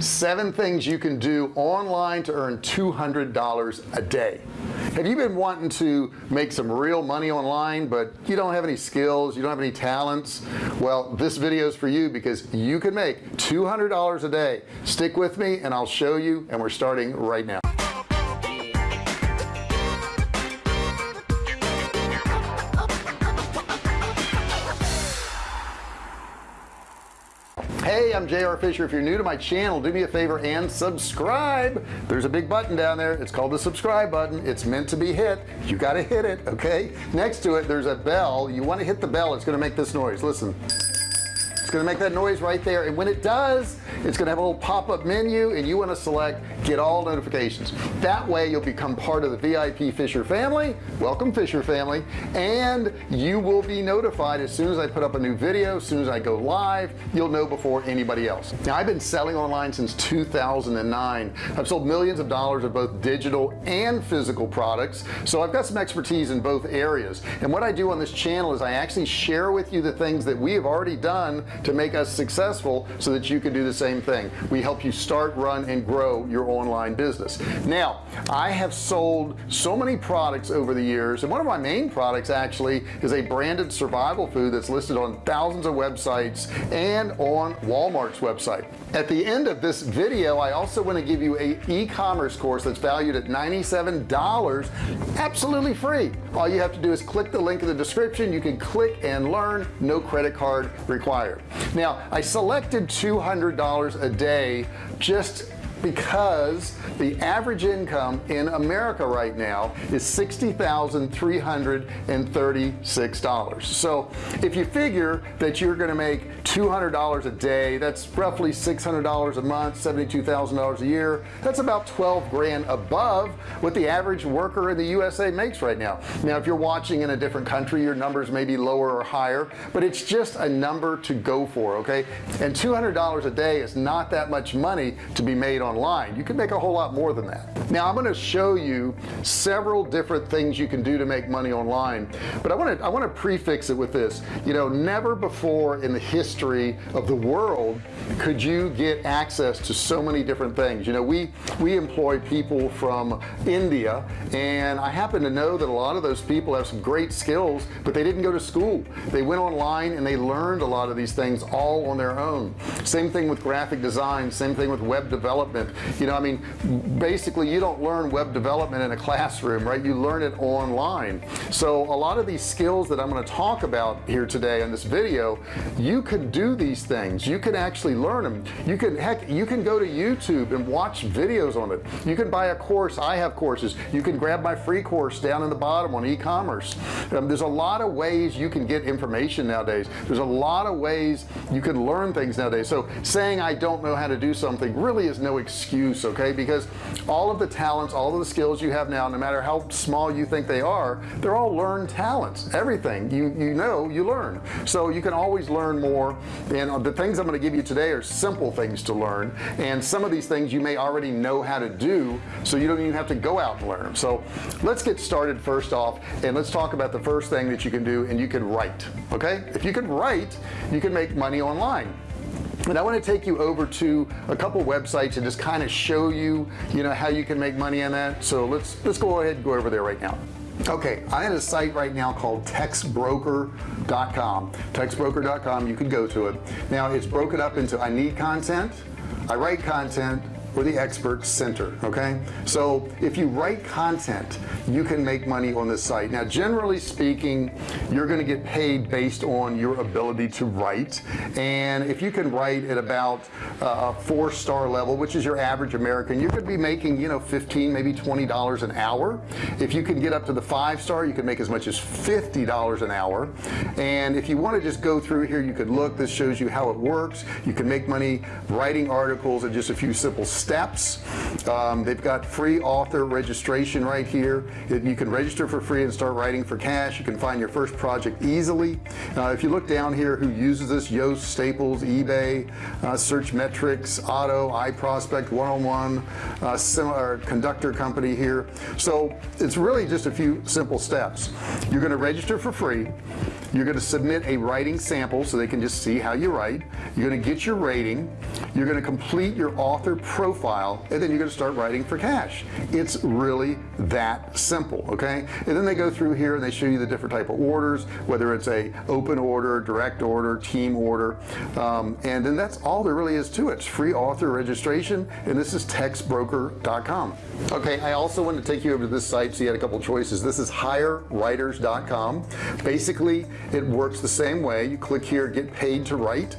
seven things you can do online to earn $200 a day. Have you been wanting to make some real money online but you don't have any skills you don't have any talents? Well this video is for you because you can make $200 a day. Stick with me and I'll show you and we're starting right now hey I'm JR Fisher. If you're new to my channel do me a favor and subscribe. There's a big button down there. It's called the subscribe button. It's meant to be hit. You got to hit it okay? Next to it there's a bell. You want to hit the bell it's to make this noise. Listen. It's to make that noise right there and when it does it's gonna have a little pop-up menu and you want to select get all notifications. That way you'll become part of the VIP Fisher family. Welcome Fisher family. And you will be notified as soon as I put up a new video as soon as I go live. You'll know before anybody else. Now I've been selling online since 2009 I've sold millions of dollars of both digital and physical products. So I've got some expertise in both areas. And what I do on this channel is I actually share with you the things that we have already done to make us successful so that you can do the same thing. We help you start run and grow your online business. Now I have sold so many products over the years and one of my main products actually is a branded survival food that's listed on thousands of websites and on Walmart's website. At the end of this video I also want to give you a e-commerce course that's valued at $97 absolutely free. All you have to do is click the link in the description. You can click and learn no credit card required. Now I selected $200 a day just because the average income in America right now is $60,336 so if you figure that you're going to make $200 a day that's roughly $600 a month $72,000 a year. That's about 12 grand above what the average worker in the USA makes right now. Now if you're watching in a different country your numbers may be lower or higher but it's just a number to go for okay? And $200 a day is not that much money to be made online. You can make a whole lot more than that. Now I'm going to show you several different things you can do to make money online but I want to I want to prefix it with this. You know never before in the history history of the world could you get access to so many different things. You know we we employ people from India and I happen to know that a lot of those people have some great skills but they didn't go to school. They went online and they learned a lot of these things all on their own. Same thing with graphic design same thing with web development you know I mean basically you don't learn web development in a classroom right? You learn it online. So a lot of these skills that I'm going to talk about here today in this video you could do these things. You can actually learn them you can heck you can go to YouTube and watch videos on it. You can buy a course. I have courses. You can grab my free course down in the bottom on e-commerce. Um, there's a lot of ways you can get information nowadays. There's a lot of ways you can learn things nowadays. So saying I don't know how to do something really is no excuse okay? Because all of the talents all of the skills you have now no matter how small you think they are they're all learned talents. Everything. You you know you learn. So you can always learn more. And uh, the things I'm going to give you today are simple things to learn. And some of these things you may already know how to do so you don't even have to go out and learn. Them so let's get started first off and let's talk about the first thing that you can do and you can write okay? If you can write you can make money online and I want to take you over to a couple websites and just kind of show you you know how you can make money on that. So let's let's go ahead and go over there right now. Okay I have a site right now called textbroker.com textbroker.com you can go to it. Now it's broken up into I need content I write content or the expert center okay? So if you write content you can make money on this site. Now generally speaking you're going to get paid based on your ability to write. And if you can write at about uh, a four star level which is your average American you could be making you know 15 maybe $20 an hour. If you can get up to the five star you can make as much as $50 an hour. And if you want to just go through here you could look. This shows you how it works. You can make money writing articles and just a few simple steps steps. Um, they've got free author registration right here. You can register for free and start writing for cash. You can find your first project easily. Uh, if you look down here who uses this? Yoast Staples eBay uh, Searchmetrics Otto iProspect one-on-one uh, similar conductor company here. So it's really just a few simple steps. You're going to register for free. You're going to submit a writing sample so they can just see how you write. You're going to get your rating. You're going to complete your author profile and then you're going to start writing for cash. It's really that simple okay? And then they go through here and they show you the different type of orders whether it's a open order direct order team order um, and then that's all there really is to it. It's free author registration and this is textbroker.com okay I also want to take you over to this site so you had a couple choices. This is hirewriters.com basically it works the same way. You click here get paid to write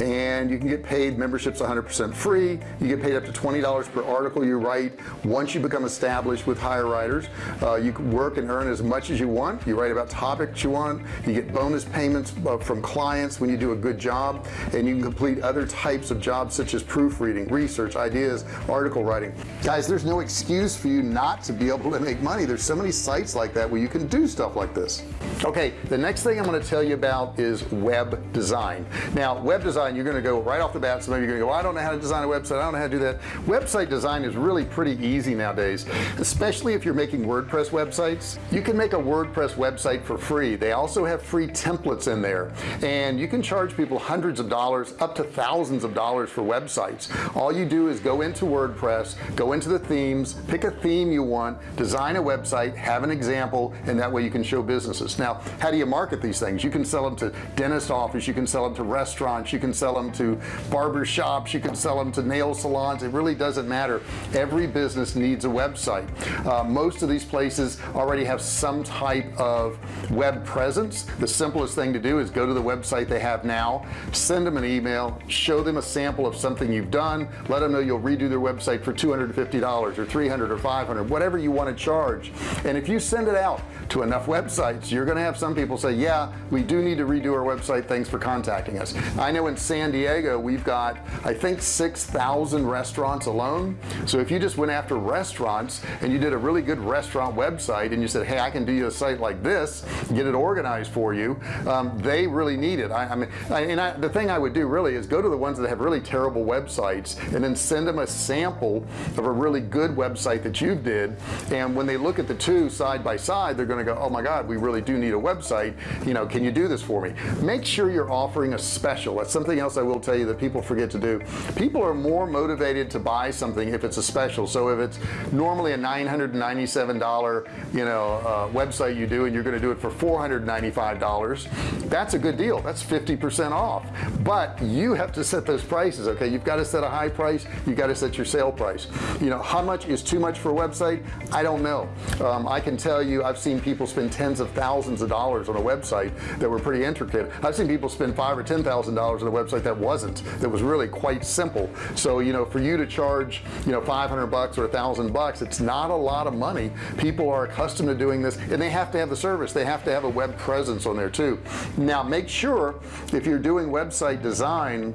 and you can get paid memberships 100% free. You get paid up to $20 per article you write. Once you become established with hire writers uh, you can work and earn as much as you want. You write about topics you want. You get bonus payments uh, from clients when you do a good job. And you can complete other types of jobs such as proofreading research ideas article writing. Guys there's no excuse for you not to be able to make money. There's so many sites like that where you can do stuff like this. Okay the next thing I'm going to tell you about is web design. Now web design design you're going to go right off the bat some of you are going to go I don't know how to design a website I don't know how to do that. Website design is really pretty easy nowadays especially if you're making WordPress websites. You can make a WordPress website for free. They also have free templates in there and you can charge people hundreds of dollars up to thousands of dollars for websites. All you do is go into WordPress go into the themes pick a theme you want design a website have an example and that way you can show businesses. Now how do you market these things? You can sell them to dentist office you can sell them to restaurants you can sell them to barber shops you can sell them to nail salons. It really doesn't matter. Every business needs a website. Uh, most of these places already have some type of web presence. The simplest thing to do is go to the website they have now send them an email show them a sample of something you've done let them know you'll redo their website for $250 or 300 or 500 whatever you want to charge. And if you send it out to enough websites you're gonna have some people say yeah we do need to redo our website. Thanks for contacting us. I know in San Diego we've got I think 6,000 restaurants alone. So if you just went after restaurants and you did a really good restaurant website and you said hey I can do you a site like this get it organized for you um, they really need it. I, I mean I, and I, the thing I would do really is go to the ones that have really terrible websites and then send them a sample of a really good website that you did. And when they look at the two side by side they're going to go oh my god we really do need a website. You know can you do this for me? Make sure you're offering a special. That's something else I will tell you that people forget to do. People are more motivated to buy something if it's a special. So if it's normally a $997 you know uh, website you do and you're going to do it for $495 that's a good deal. That's 50% off. But you have to set those prices okay? You've got to set a high price. You got to set your sale price. You know how much is too much for a website? I don't know. Um, I can tell you I've seen people spend tens of thousands of dollars on a website that were pretty intricate. I've seen people spend five or ten thousand dollars on a website that wasn't that was really quite simple. So you know for you to charge you know 500 bucks or a thousand bucks it's not a lot of money. People are accustomed to doing this and they have to have the service. They have to have a web presence on there too. Now make sure if you're doing website design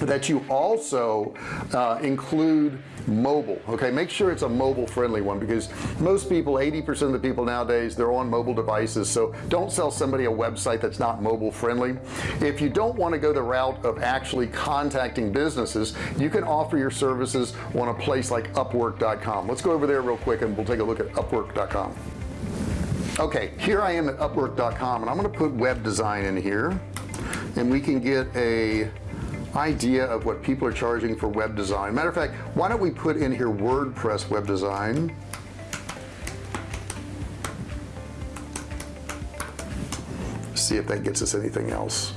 that you also uh, include mobile okay? Make sure it's a mobile friendly one because most people 80% of the people nowadays they're on mobile devices. So don't sell somebody a website that's not mobile friendly if you don't want to go the route of actually contacting businesses you can offer your services on a place like upwork.com let's go over there real quick and we'll take a look at upwork.com okay here I am at upwork.com and I'm going to put web design in here and we can get a idea of what people are charging for web design. Matter of fact why don't we put in here WordPress web design? See if that gets us anything else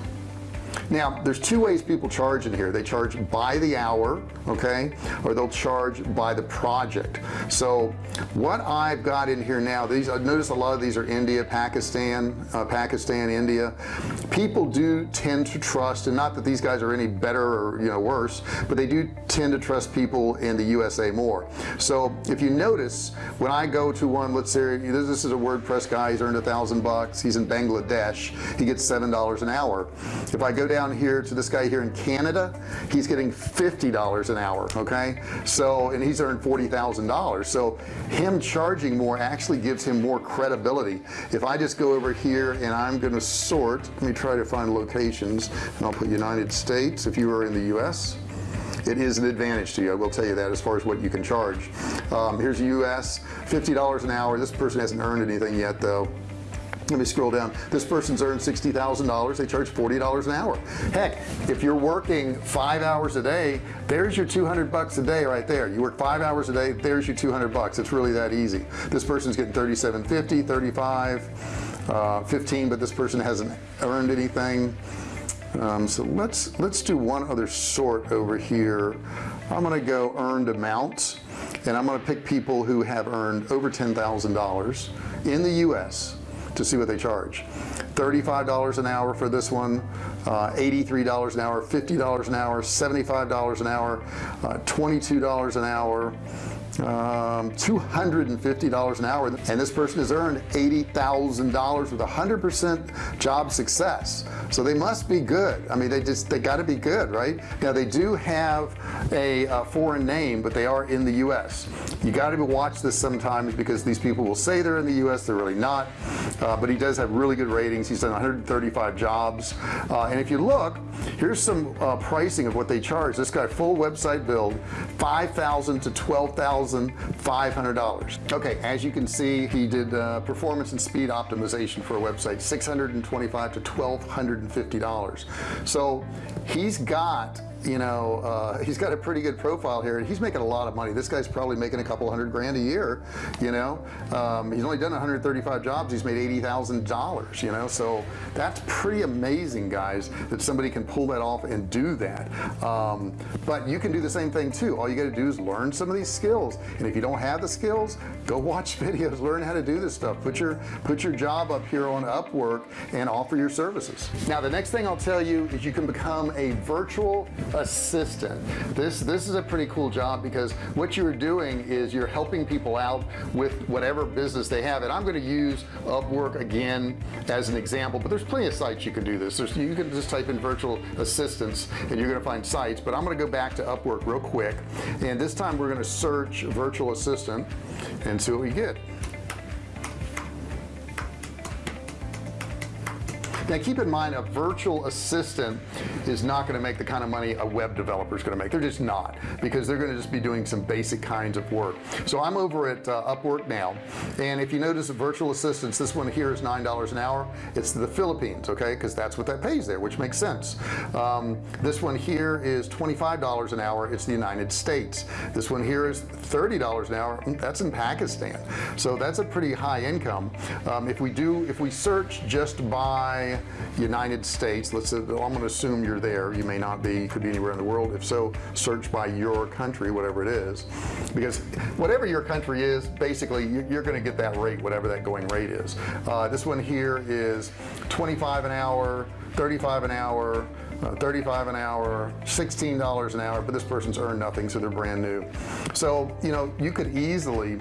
now there's two ways people charge in here. They charge by the hour okay or they'll charge by the project. So what I've got in here now these I notice a lot of these are India Pakistan uh, Pakistan India. People do tend to trust and not that these guys are any better or you know worse but they do tend to trust people in the USA more. So if you notice when I go to one let's say this is a WordPress guy he's earned a thousand bucks he's in Bangladesh he gets seven dollars an hour. If I go down down here to this guy here in Canada he's getting $50 an hour okay? So and he's earned $40,000 so him charging more actually gives him more credibility. If I just go over here and I'm going to sort let me try to find locations and I'll put United States if you are in the US it is an advantage to you I will tell you that as far as what you can charge. Um, here's US $50 an hour. This person hasn't earned anything yet though let me scroll down. This person's earned $60,000 they charge $40 an hour. Heck if you're working five hours a day there's your 200 bucks a day right there. You work five hours a day there's your 200 bucks. It's really that easy. This person's getting 37.50 35 uh, 15 but this person hasn't earned anything. Um, so let's let's do one other sort over here. I'm gonna go earned amounts and I'm gonna pick people who have earned over $10,000 in the US to see what they charge. $35 an hour for this one uh, $83 an hour $50 an hour $75 an hour uh, $22 an hour um, $250 an hour and this person has earned $80,000 with a 100% job success. So they must be good. I mean they just they got to be good right? Now they do have a, a foreign name but they are in the US you got to watch this sometimes because these people will say they're in the US they're really not. Uh, but he does have really good ratings. He's done 135 jobs. Uh, and if you look here's some uh, pricing of what they charge. This guy full website build 5,000 to 12,000 $1,500 okay as you can see he did uh, performance and speed optimization for a website 625 to $1,250 so he's got you know uh, he's got a pretty good profile here. He's making a lot of money. This guy's probably making a couple hundred grand a year you know? Um, he's only done 135 jobs. He's made $80,000 you know? So that's pretty amazing guys that somebody can pull that off and do that. Um, but you can do the same thing too. All you got to do is learn some of these skills. And if you don't have the skills go watch videos. Learn how to do this stuff. Put your put your job up here on Upwork and offer your services. Now the next thing I'll tell you is you can become a virtual assistant. This this is a pretty cool job because what you're doing is you're helping people out with whatever business they have. And I'm going to use Upwork again as an example but there's plenty of sites you can do this. There's, you can just type in virtual assistants and you're gonna find sites but I'm gonna go back to Upwork real quick. And this time we're gonna search virtual assistant and see what we get now keep in mind a virtual assistant is not going to make the kind of money a web developer is going to make. They're just not because they're going to just be doing some basic kinds of work. So I'm over at uh, Upwork now and if you notice virtual assistants this one here is nine dollars an hour. It's the Philippines okay? Because that's what that pays there which makes sense. Um, this one here is $25 an hour. It's the United States. This one here is $30 an hour. Mm, that's in Pakistan. So that's a pretty high income. Um, if we do if we search just by United States. Let's say I'm to assume you're there. You may not be. Could be anywhere in the world. If so search by your country whatever it is. Because whatever your country is basically you're going to get that rate whatever that going rate is. Uh, this one here is 25 an hour 35 an hour uh, 35 an hour $16 an hour but this person's earned nothing so they're brand new. So you know you could easily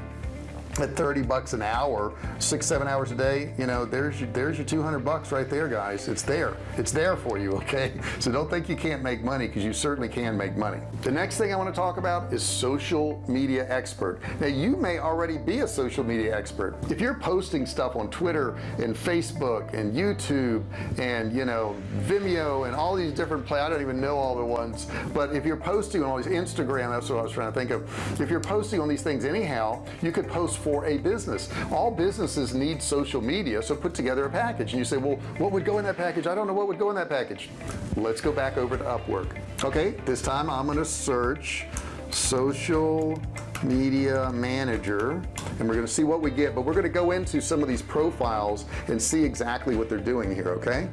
at 30 bucks an hour six seven hours a day you know there's your there's your 200 bucks right there guys. It's there. It's there for you okay? So don't think you can't make money because you certainly can make money. The next thing I want to talk about is social media expert. Now you may already be a social media expert. If you're posting stuff on Twitter and Facebook and YouTube and you know Vimeo and all these different play I don't even know all the ones but if you're posting on all these Instagram that's what I was trying to think of. If you're posting on these things anyhow you could post for a business. All businesses need social media so put together a package. And you say well what would go in that package? I don't know what would go in that package. Let's go back over to Upwork. Okay this time I'm going to search social media manager and we're going to see what we get but we're going to go into some of these profiles and see exactly what they're doing here okay?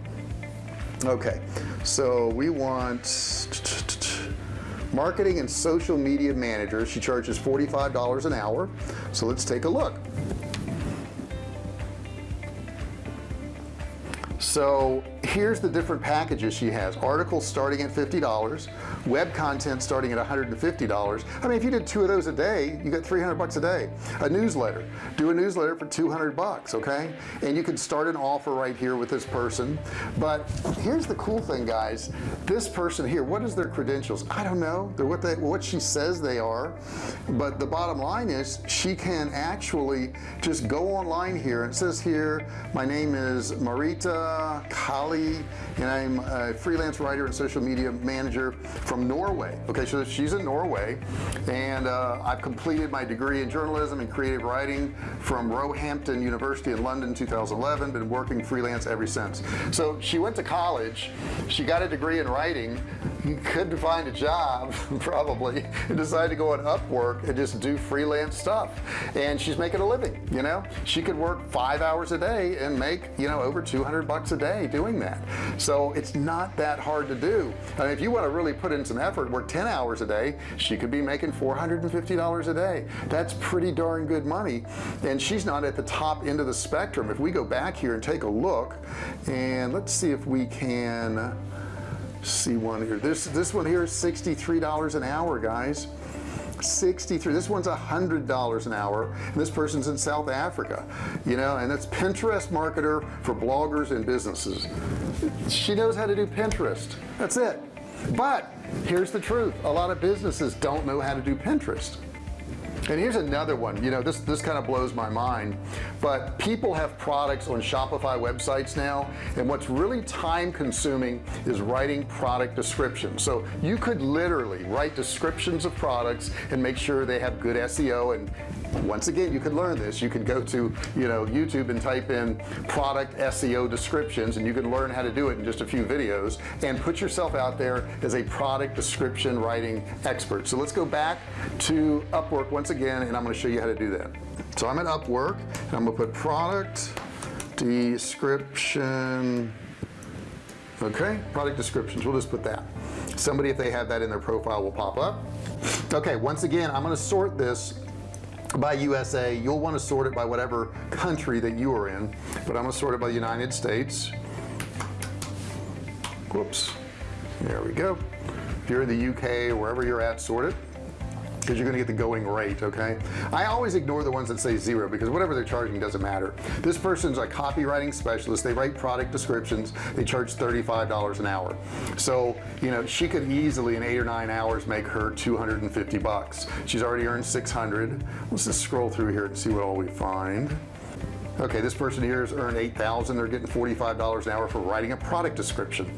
Okay so we want marketing and social media manager she charges $45 an hour. So let's take a look so here's the different packages she has. Articles starting at $50 web content starting at $150 I mean if you did two of those a day you get 300 bucks a day. A newsletter. Do a newsletter for 200 bucks okay? And you can start an offer right here with this person. But here's the cool thing guys. This person here what is their credentials? I don't know. They're what they what she says they are. But the bottom line is she can actually just go online here. And it says here my name is Marita Kali and I'm a freelance writer and social media manager from Norway. Okay so she's in Norway and uh, I've completed my degree in journalism and creative writing from Roehampton University in London 2011 been working freelance ever since. So she went to college she got a degree in writing couldn't find a job probably and decided to go on Upwork and just do freelance stuff. And she's making a living you know? She could work five hours a day and make you know over 200 bucks a day doing that. So it's not that hard to do. I mean, if you want to really put in some effort work 10 hours a day she could be making $450 a day. That's pretty darn good money. And she's not at the top end of the spectrum. If we go back here and take a look and let's see if we can see one here. This this one here is $63 an hour guys 63 this one's a hundred dollars an hour and this person's in South Africa you know and it's Pinterest marketer for bloggers and businesses. She knows how to do Pinterest. That's it. But here's the truth. A lot of businesses don't know how to do Pinterest and here's another one. You know this this kind of blows my mind but people have products on Shopify websites now and what's really time consuming is writing product descriptions. So you could literally write descriptions of products and make sure they have good SEO and once again you can learn this. You can go to you know YouTube and type in product SEO descriptions and you can learn how to do it in just a few videos. And put yourself out there as a product description writing expert. So let's go back to Upwork once again and I'm going to show you how to do that. So I'm at Upwork and I'm gonna put product description. Okay product descriptions. We'll just put that. Somebody if they have that in their profile will pop up. Okay once again I'm going to sort this by USA you'll want to sort it by whatever country that you are in but I'm gonna sort it by the United States. Whoops. There we go. If you're in the UK wherever you're at sort it because you're gonna get the going rate okay? I always ignore the ones that say zero because whatever they're charging doesn't matter. This person's a copywriting specialist. They write product descriptions. They charge $35 an hour. So you know she could easily in eight or nine hours make her 250 bucks. She's already earned 600 let's just scroll through here and see what all we find okay this person here has earned 8,000 they're getting $45 an hour for writing a product description.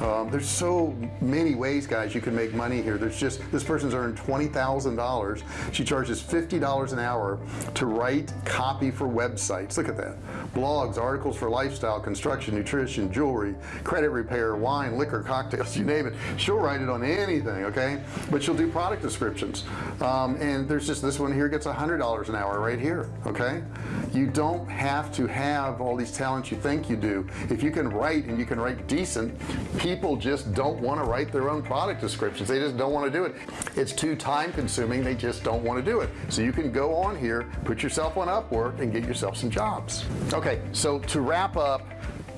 Um, there's so many ways guys you can make money here. There's just this person's earned $20,000 she charges $50 an hour to write copy for websites. Look at that. Blogs articles for lifestyle construction nutrition jewelry credit repair wine liquor cocktails you name it. She'll write it on anything okay? But she'll do product descriptions. Um, and there's just this one here gets a hundred dollars an hour right here okay? You don't have to have all these talents you think you do. If you can write and you can write decent people just don't want to write their own product descriptions. They just don't want to do it. It's too time consuming. They just don't want to do it. So you can go on here put yourself on Upwork and get yourself some jobs. Okay so to wrap up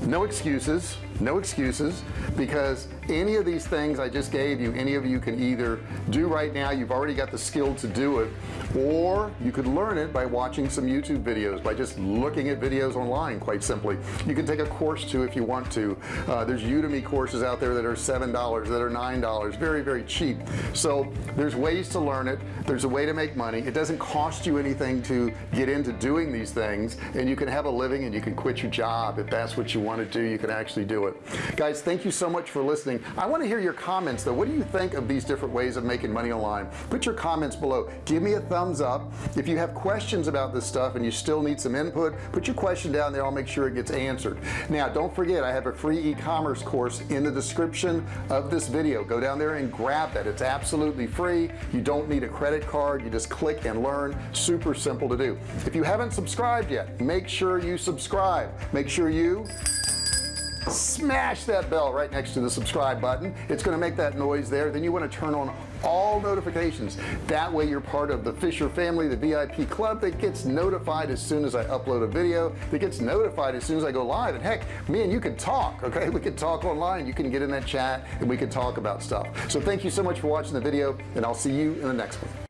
no excuses no excuses because any of these things I just gave you any of you can either do right now you've already got the skill to do it or you could learn it by watching some YouTube videos by just looking at videos online quite simply. You can take a course too if you want to. Uh, there's Udemy courses out there that are seven dollars that are nine dollars very very cheap. So there's ways to learn it. There's a way to make money. It doesn't cost you anything to get into doing these things and you can have a living and you can quit your job if that's what you want to do you can actually do it. Guys thank you so much for listening I want to hear your comments though. What do you think of these different ways of making money online? Put your comments below. Give me a thumbs up. If you have questions about this stuff and you still need some input put your question down there. I'll make sure it gets answered. Now don't forget I have a free e-commerce course in the description of this video. Go down there and grab that. It's absolutely free. You don't need a credit card. You just click and learn. Super simple to do. If you haven't subscribed yet make sure you subscribe. Make sure you smash that bell right next to the subscribe button. It's going to make that noise there. Then you want to turn on all notifications. That way you're part of the Fisher family the VIP club that gets notified as soon as I upload a video that gets notified as soon as I go live. And heck me and you can talk okay? We can talk online. You can get in that chat and we can talk about stuff. So thank you so much for watching the video and I'll see you in the next one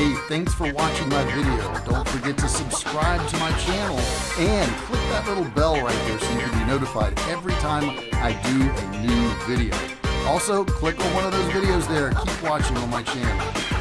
Hey, thanks for watching my video. Don't forget to subscribe to my channel and click that little bell right there so you can be notified every time I do a new video. Also, click on one of those videos there. Keep watching on my channel.